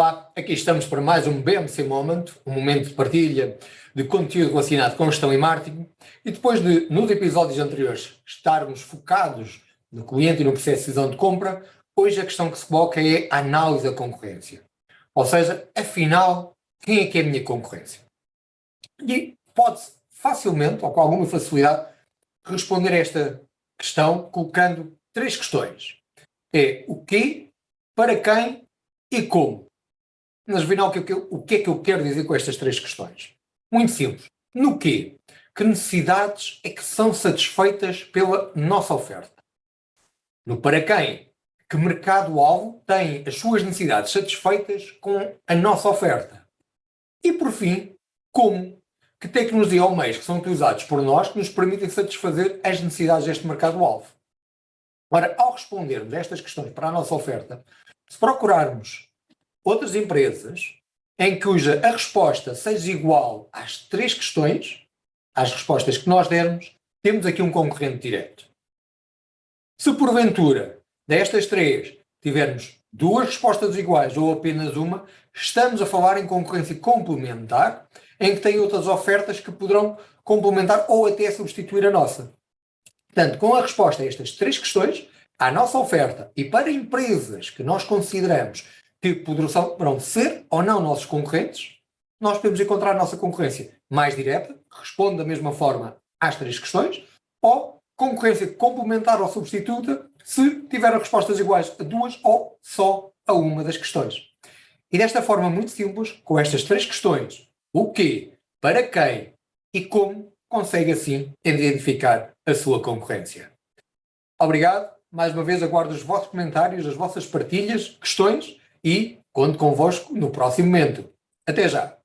aqui estamos para mais um BMC Moment, um momento de partilha de conteúdo relacionado com gestão e marketing, e depois de, nos episódios anteriores, estarmos focados no cliente e no processo de decisão de compra, hoje a questão que se coloca é a análise da concorrência. Ou seja, afinal, quem é que é a minha concorrência? E pode-se facilmente, ou com alguma facilidade, responder a esta questão colocando três questões. É o quê, para quem e como. Mas afinal, o que, o que é que eu quero dizer com estas três questões? Muito simples. No quê? Que necessidades é que são satisfeitas pela nossa oferta? No para quem? Que mercado-alvo tem as suas necessidades satisfeitas com a nossa oferta? E por fim, como? Que tecnologia ou meios que são utilizados por nós que nos permitem satisfazer as necessidades deste mercado-alvo? Ora, ao respondermos estas questões para a nossa oferta, se procurarmos outras empresas em cuja a resposta seja igual às três questões, às respostas que nós dermos, temos aqui um concorrente direto. Se porventura destas três tivermos duas respostas iguais ou apenas uma, estamos a falar em concorrência complementar, em que tem outras ofertas que poderão complementar ou até substituir a nossa. Portanto, com a resposta a estas três questões, à nossa oferta e para empresas que nós consideramos que poderão ser ou não nossos concorrentes, nós podemos encontrar a nossa concorrência mais direta, responde da mesma forma às três questões, ou concorrência complementar ou substituta, se tiver respostas iguais a duas ou só a uma das questões. E desta forma muito simples, com estas três questões, o quê, para quem e como, consegue assim identificar a sua concorrência. Obrigado, mais uma vez aguardo os vossos comentários, as vossas partilhas, questões e conto convosco no próximo momento. Até já!